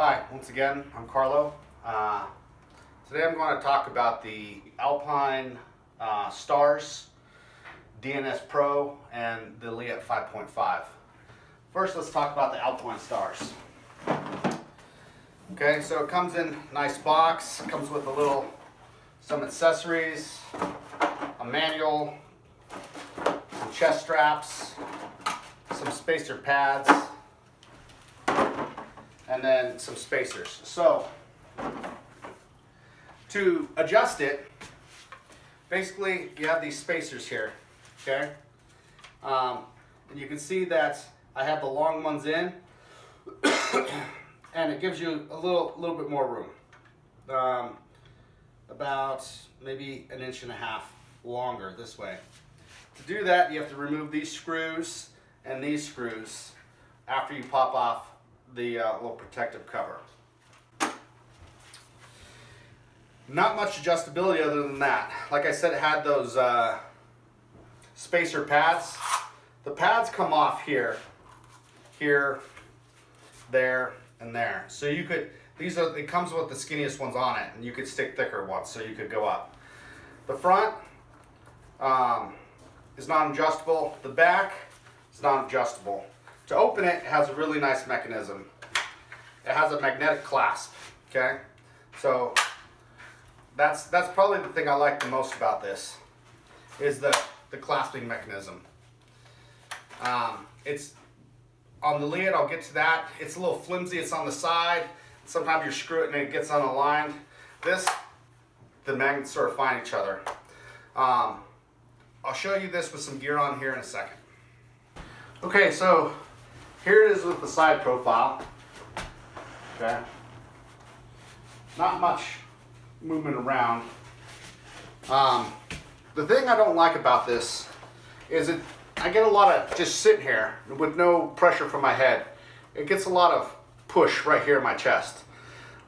Hi, once again, I'm Carlo. Uh, today I'm going to talk about the Alpine uh, Stars, BNS Pro, and the Leatt 5.5. First, let's talk about the Alpinestars. Okay, so it comes in nice box, comes with a little, some accessories, a manual, some chest straps, some spacer pads, and then some spacers. So to adjust it, basically you have these spacers here, okay? Um, and you can see that I have the long ones in, and it gives you a little, little bit more room. Um, about maybe an inch and a half longer this way. To do that, you have to remove these screws and these screws after you pop off the uh, little protective cover. Not much adjustability other than that. Like I said, it had those uh, spacer pads. The pads come off here, here, there, and there. So you could, these are, it comes with the skinniest ones on it, and you could stick thicker ones so you could go up. The front um, is non-adjustable. The back is non-adjustable. To open it, it has a really nice mechanism. It has a magnetic clasp, okay? So that's that's probably the thing I like the most about this, is the, the clasping mechanism. Um, it's on the lid, I'll get to that. It's a little flimsy, it's on the side. Sometimes you screw it and it gets unaligned. This, the magnets sort of find each other. Um, I'll show you this with some gear on here in a second. Okay, so here it is with the side profile. Okay. Not much movement around. Um, the thing I don't like about this is it I get a lot of just sitting here with no pressure from my head. It gets a lot of push right here in my chest.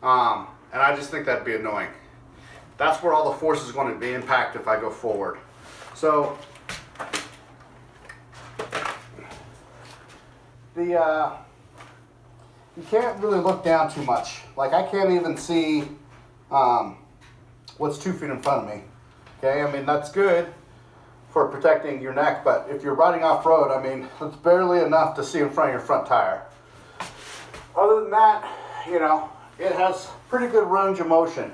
Um, and I just think that'd be annoying. That's where all the force is going to be impact if I go forward. So the uh, you can't really look down too much. Like I can't even see um, what's two feet in front of me. Okay, I mean that's good for protecting your neck, but if you're riding off road, I mean it's barely enough to see in front of your front tire. Other than that, you know, it has pretty good range of motion.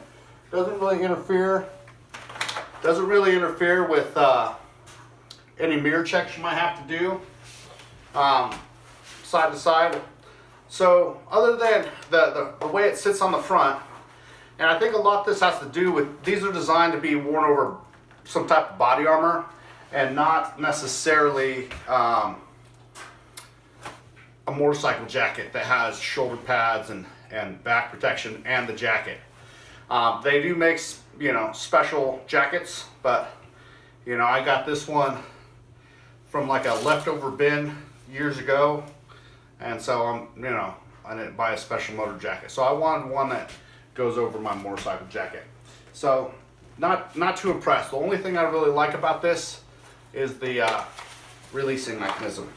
Doesn't really interfere. Doesn't really interfere with uh, any mirror checks you might have to do. Um, side to side. So other than the, the, the, way it sits on the front, and I think a lot this has to do with, these are designed to be worn over some type of body armor and not necessarily um, a motorcycle jacket that has shoulder pads and, and back protection and the jacket. Um, they do make, you know, special jackets, but, you know, I got this one from like a leftover bin years ago and so I'm, you know, I didn't buy a special motor jacket. So I wanted one that goes over my motorcycle jacket. So not, not too impressed. The only thing I really like about this is the uh, releasing mechanism.